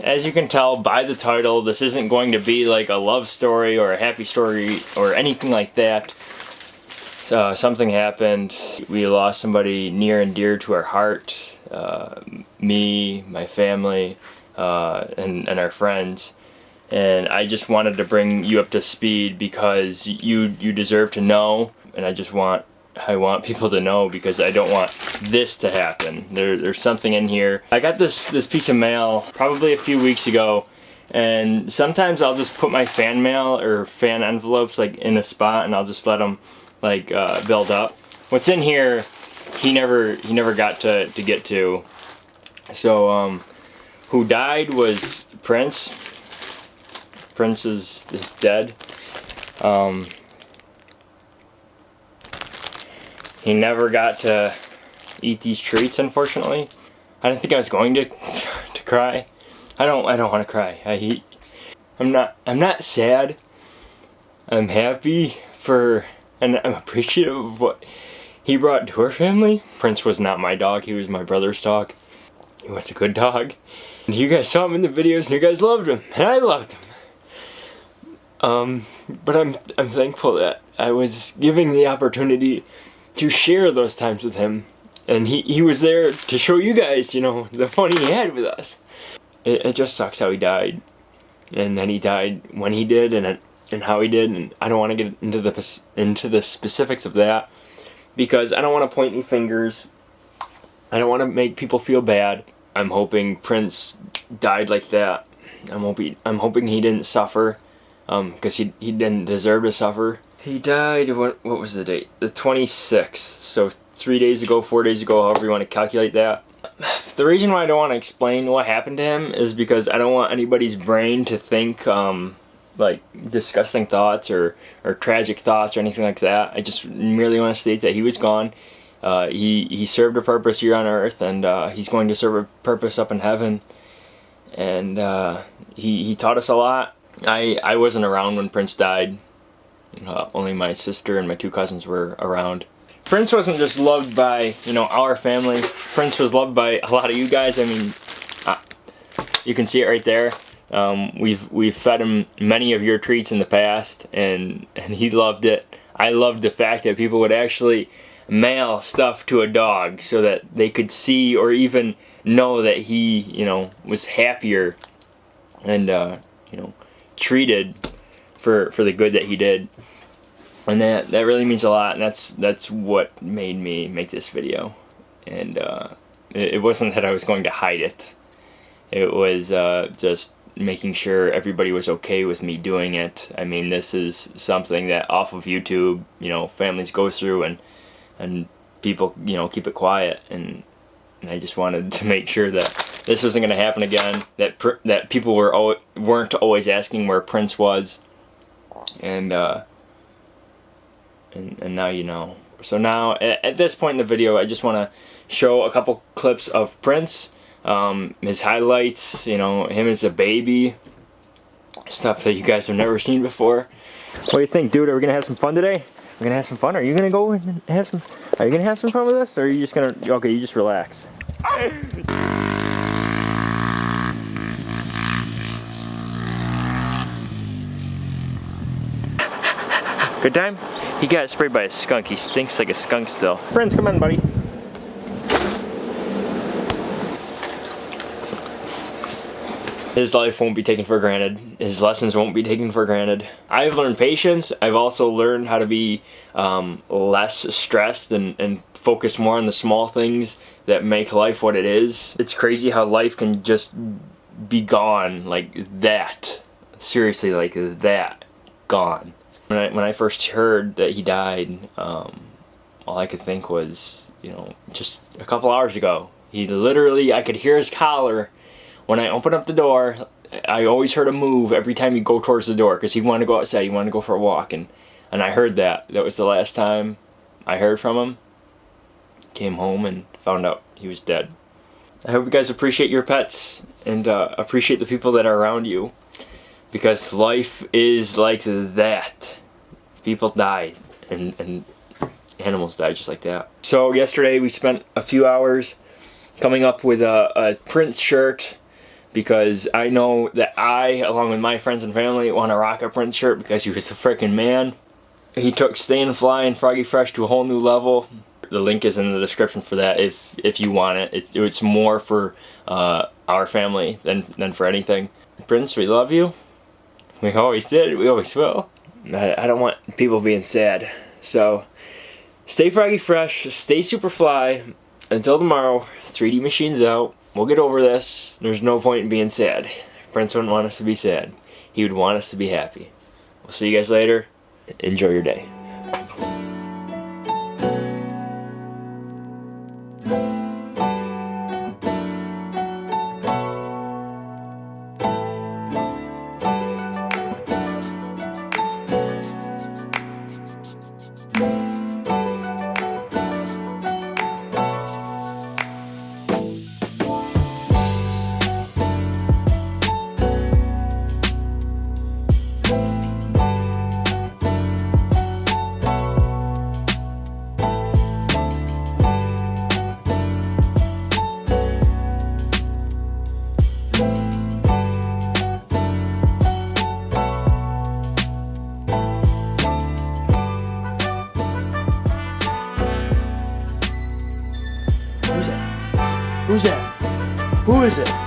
as you can tell by the title, this isn't going to be like a love story or a happy story or anything like that. Uh, something happened. We lost somebody near and dear to our heart. Uh, me, my family, uh, and, and our friends. And I just wanted to bring you up to speed because you you deserve to know. And I just want I want people to know because I don't want this to happen. There, there's something in here. I got this, this piece of mail probably a few weeks ago and sometimes I'll just put my fan mail or fan envelopes like in a spot and I'll just let them like uh, build up. What's in here he never he never got to, to get to. So um, who died was Prince. Prince is, is dead. Um, He never got to eat these treats, unfortunately. I didn't think I was going to to cry. I don't I don't want to cry. I I'm not I'm not sad. I'm happy for and I'm appreciative of what he brought to our family. Prince was not my dog, he was my brother's dog. He was a good dog. And you guys saw him in the videos and you guys loved him. And I loved him. Um, but I'm I'm thankful that I was giving the opportunity to share those times with him. And he, he was there to show you guys, you know, the fun he had with us. It, it just sucks how he died. And then he died when he did and, and how he did. And I don't want to get into the, into the specifics of that. Because I don't want to point any fingers. I don't want to make people feel bad. I'm hoping Prince died like that. I'm hoping I'm hoping he didn't suffer, because um, he he didn't deserve to suffer. He died, what, what was the date? The 26th, so three days ago, four days ago, however you want to calculate that. The reason why I don't want to explain what happened to him is because I don't want anybody's brain to think um, like disgusting thoughts or, or tragic thoughts or anything like that. I just merely want to state that he was gone. Uh, he, he served a purpose here on earth and uh, he's going to serve a purpose up in heaven. And uh, he, he taught us a lot. I, I wasn't around when Prince died. Uh, only my sister and my two cousins were around. Prince wasn't just loved by, you know, our family. Prince was loved by a lot of you guys. I mean, uh, you can see it right there. Um, we've we've fed him many of your treats in the past, and and he loved it. I loved the fact that people would actually mail stuff to a dog so that they could see or even know that he, you know, was happier and uh, treated for for the good that he did. And that that really means a lot and that's that's what made me make this video. And uh, it, it, wasn't that I was going to hide it. It was uh, just making sure everybody was okay with me doing it. I mean this is something that off of YouTube you know families go through and and people you know keep it quiet. And, and I just wanted to make sure that this wasn't going to happen again that that people were weren't always asking where Prince was and uh, and, and now you know. So now at, at this point in the video I just want to show a couple clips of Prince, um, his highlights, you know, him as a baby, stuff that you guys have never seen before. What do you think, dude? Are we gonna have some fun today? We're gonna have some fun. Are you gonna go and have some? Are you gonna have some fun with us, or are you just gonna? Okay, you just relax. Good time? He got sprayed by a skunk. He stinks like a skunk still. Prince, come on, buddy. His life won't be taken for granted. His lessons won't be taken for granted. I've learned patience. I've also learned how to be um, less stressed and, and focus more on the small things that make life what it is. It's crazy how life can just be gone like that. Seriously, like that. Gone. When I, when I first heard that he died, um, all I could think was, you know, just a couple hours ago. He literally, I could hear his collar. When I opened up the door, I always heard him move every time he'd go towards the door because he wanted to go outside, he wanted to go for a walk. And, and I heard that. That was the last time I heard from him. Came home and found out he was dead. I hope you guys appreciate your pets and uh, appreciate the people that are around you because life is like that. People die and, and animals die just like that. So yesterday we spent a few hours coming up with a, a Prince shirt because I know that I, along with my friends and family, want to rock a Prince shirt because he was a freaking man. He took Stay and Fly and Froggy Fresh to a whole new level. The link is in the description for that if if you want it. It's, it's more for uh, our family than, than for anything. Prince, we love you. We always did. We always will. I, I don't want people being sad. So, stay Froggy Fresh. Stay super fly. Until tomorrow, 3D Machine's out. We'll get over this. There's no point in being sad. Prince wouldn't want us to be sad. He would want us to be happy. We'll see you guys later. Enjoy your day. Is it?